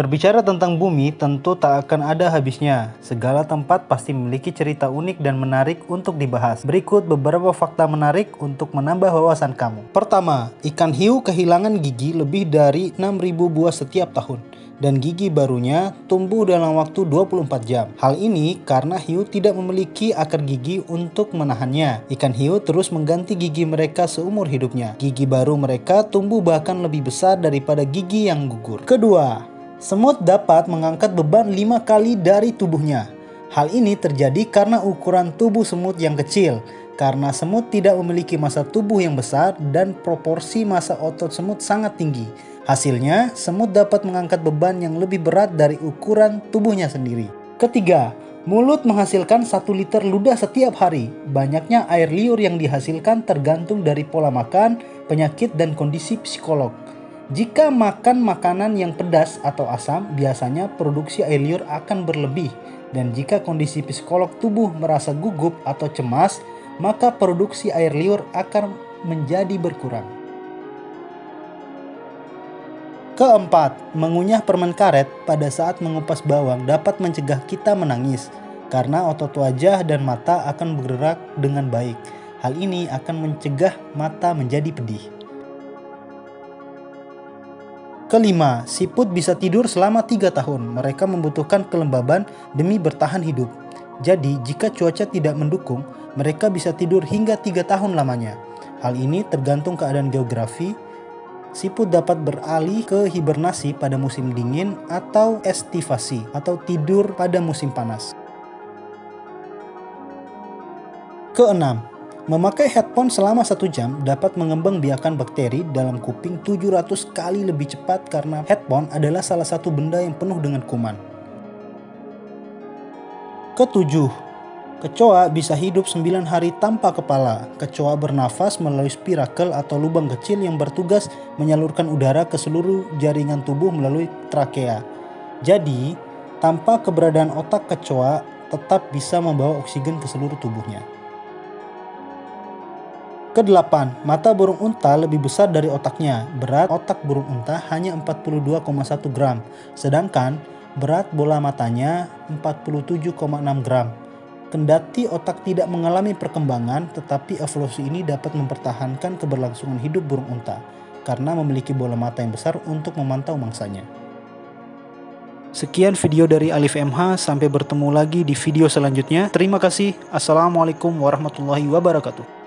Berbicara tentang bumi tentu tak akan ada habisnya. Segala tempat pasti memiliki cerita unik dan menarik untuk dibahas. Berikut beberapa fakta menarik untuk menambah wawasan kamu. Pertama, ikan hiu kehilangan gigi lebih dari 6000 buah setiap tahun dan gigi barunya tumbuh dalam waktu 24 jam. Hal ini karena hiu tidak memiliki akar gigi untuk menahannya. Ikan hiu terus mengganti gigi mereka seumur hidupnya. Gigi baru mereka tumbuh bahkan lebih besar daripada gigi yang gugur. Kedua, Semut dapat mengangkat beban lima kali dari tubuhnya. Hal ini terjadi karena ukuran tubuh semut yang kecil, karena semut tidak memiliki masa tubuh yang besar dan proporsi masa otot semut sangat tinggi. Hasilnya, semut dapat mengangkat beban yang lebih berat dari ukuran tubuhnya sendiri. Ketiga, mulut menghasilkan satu liter ludah setiap hari. Banyaknya air liur yang dihasilkan tergantung dari pola makan, penyakit, dan kondisi psikolog. Jika makan makanan yang pedas atau asam, biasanya produksi air liur akan berlebih. Dan jika kondisi psikolog tubuh merasa gugup atau cemas, maka produksi air liur akan menjadi berkurang. Keempat, mengunyah permen karet pada saat mengupas bawang dapat mencegah kita menangis karena otot wajah dan mata akan bergerak dengan baik. Hal ini akan mencegah mata menjadi pedih. Kelima, siput bisa tidur selama tiga tahun. Mereka membutuhkan kelembaban demi bertahan hidup. Jadi, jika cuaca tidak mendukung, mereka bisa tidur hingga tiga tahun lamanya. Hal ini tergantung keadaan geografi. Siput dapat beralih ke hibernasi pada musim dingin atau estivasi atau tidur pada musim panas. Keenam, Memakai headphone selama satu jam dapat mengembangbiakan bakteri dalam kuping 700 kali lebih cepat karena headphone adalah salah satu benda yang penuh dengan kuman. Ketujuh, kecoa bisa hidup 9 hari tanpa kepala. Kecoa bernafas melalui spirakel atau lubang kecil yang bertugas menyalurkan udara ke seluruh jaringan tubuh melalui trakea. Jadi, tanpa keberadaan otak kecoa tetap bisa membawa oksigen ke seluruh tubuhnya. Kedelapan, mata burung unta lebih besar dari otaknya. Berat otak burung unta hanya 42,1 gram, sedangkan berat bola matanya 47,6 gram. Kendati otak tidak mengalami perkembangan, tetapi evolusi ini dapat mempertahankan keberlangsungan hidup burung unta karena memiliki bola mata yang besar untuk memantau mangsanya. Sekian video dari Alif MH, sampai bertemu lagi di video selanjutnya. Terima kasih. Assalamualaikum warahmatullahi wabarakatuh.